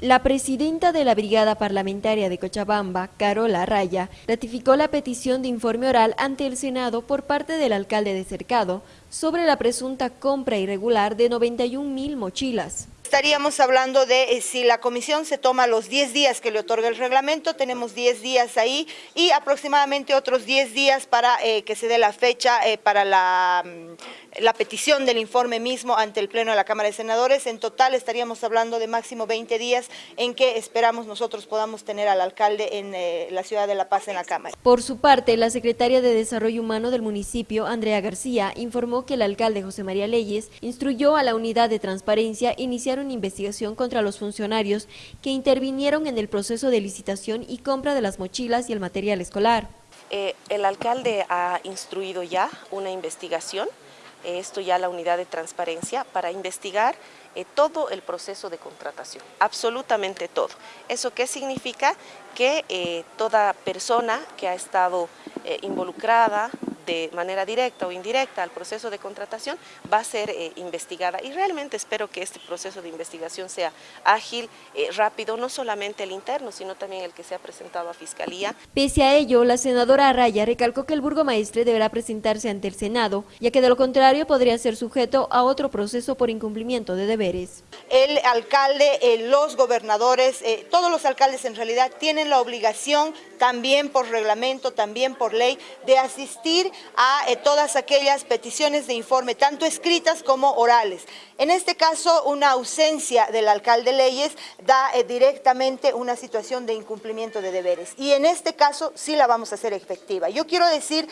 La presidenta de la Brigada Parlamentaria de Cochabamba, Carola Raya, ratificó la petición de informe oral ante el Senado por parte del alcalde de Cercado sobre la presunta compra irregular de 91 mil mochilas. Estaríamos hablando de eh, si la comisión se toma los 10 días que le otorga el reglamento, tenemos 10 días ahí y aproximadamente otros 10 días para eh, que se dé la fecha eh, para la, mm, la petición del informe mismo ante el Pleno de la Cámara de Senadores. En total estaríamos hablando de máximo 20 días en que esperamos nosotros podamos tener al alcalde en la ciudad de La Paz en la Cámara. Por su parte, la secretaria de Desarrollo Humano del municipio, Andrea García, informó que el alcalde José María Leyes instruyó a la unidad de transparencia iniciar una investigación contra los funcionarios que intervinieron en el proceso de licitación y compra de las mochilas y el material escolar. Eh, el alcalde ha instruido ya una investigación, eh, esto ya la unidad de transparencia, para investigar eh, todo el proceso de contratación, absolutamente todo. ¿Eso qué significa? Que toda persona que ha estado involucrada de manera directa o indirecta al proceso de contratación va a ser eh, investigada y realmente espero que este proceso de investigación sea ágil, eh, rápido, no solamente el interno, sino también el que se ha presentado a Fiscalía. Pese a ello, la senadora Araya recalcó que el burgomaestre deberá presentarse ante el Senado, ya que de lo contrario podría ser sujeto a otro proceso por incumplimiento de deberes. El alcalde, eh, los gobernadores, todos los alcaldes en realidad tienen la obligación también por reglamento, también por ley, de asistir a eh, todas aquellas peticiones de informe, tanto escritas como orales. En este caso, una ausencia del alcalde Leyes da eh, directamente una situación de incumplimiento de deberes y en este caso sí la vamos a hacer efectiva. Yo quiero decir